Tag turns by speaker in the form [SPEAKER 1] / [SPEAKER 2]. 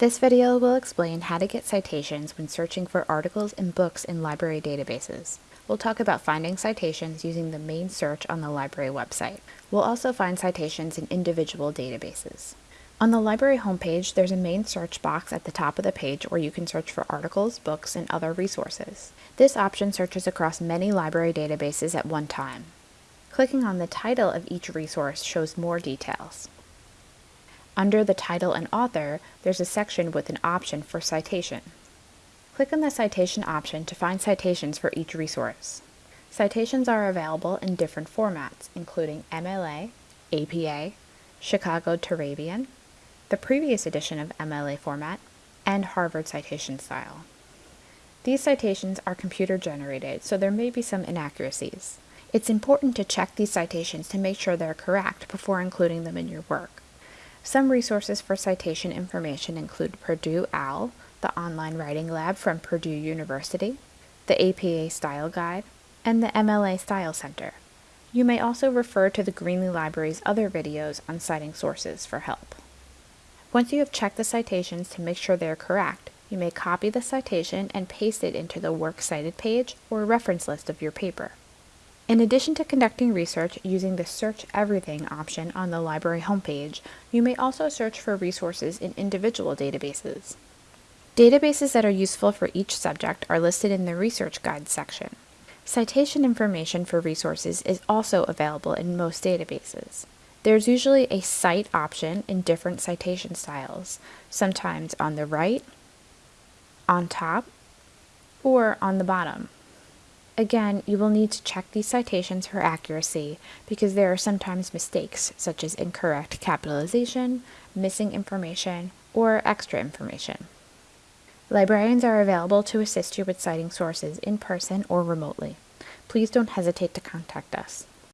[SPEAKER 1] This video will explain how to get citations when searching for articles and books in library databases. We'll talk about finding citations using the main search on the library website. We'll also find citations in individual databases. On the library homepage, there's a main search box at the top of the page where you can search for articles, books, and other resources. This option searches across many library databases at one time. Clicking on the title of each resource shows more details. Under the title and author, there's a section with an option for citation. Click on the citation option to find citations for each resource. Citations are available in different formats, including MLA, APA, Chicago Turabian, the previous edition of MLA format, and Harvard citation style. These citations are computer generated, so there may be some inaccuracies. It's important to check these citations to make sure they're correct before including them in your work. Some resources for citation information include Purdue OWL, the online writing lab from Purdue University, the APA Style Guide, and the MLA Style Center. You may also refer to the Greenlee Library's other videos on citing sources for help. Once you have checked the citations to make sure they are correct, you may copy the citation and paste it into the Works Cited page or reference list of your paper. In addition to conducting research using the Search Everything option on the library homepage, you may also search for resources in individual databases. Databases that are useful for each subject are listed in the Research Guides section. Citation information for resources is also available in most databases. There's usually a Cite option in different citation styles, sometimes on the right, on top, or on the bottom. Again, you will need to check these citations for accuracy because there are sometimes mistakes such as incorrect capitalization, missing information, or extra information. Librarians are available to assist you with citing sources in person or remotely. Please don't hesitate to contact us.